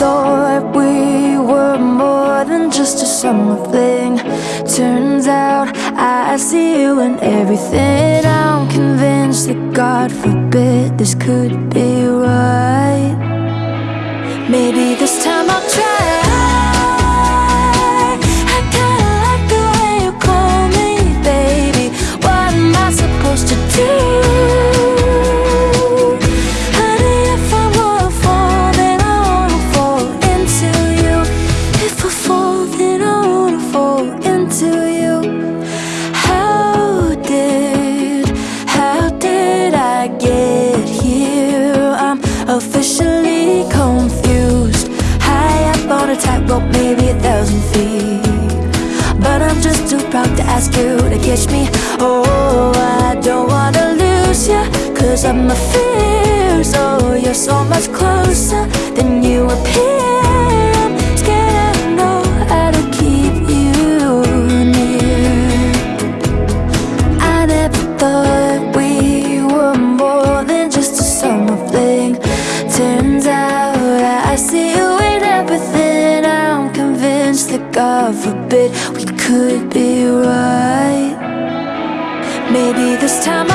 thought we were more than just a summer fling Turns out I see you in everything. I'm convinced that God forbid this could be right. Maybe this time I'll try. Proud to ask you to catch me. Oh, I don't wanna lose you Cause of my fears Oh, you're so much closer this time